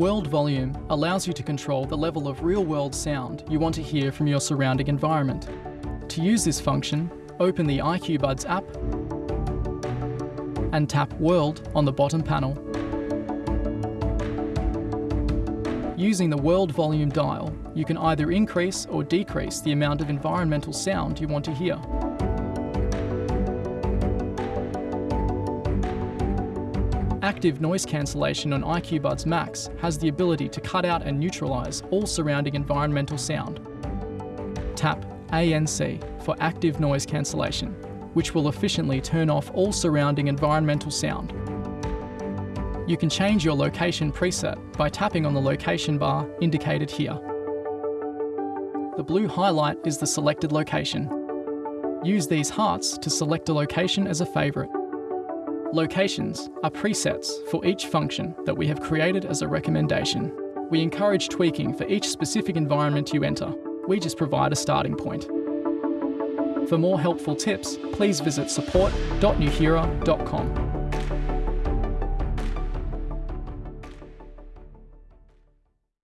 World Volume allows you to control the level of real-world sound you want to hear from your surrounding environment. To use this function, open the IQ Buds app and tap World on the bottom panel. Using the World Volume dial, you can either increase or decrease the amount of environmental sound you want to hear. Active noise cancellation on IQ Buds Max has the ability to cut out and neutralise all surrounding environmental sound. Tap ANC for active noise cancellation, which will efficiently turn off all surrounding environmental sound. You can change your location preset by tapping on the location bar indicated here. The blue highlight is the selected location. Use these hearts to select a location as a favourite. Locations are presets for each function that we have created as a recommendation. We encourage tweaking for each specific environment you enter. We just provide a starting point. For more helpful tips, please visit support.nuheara.com.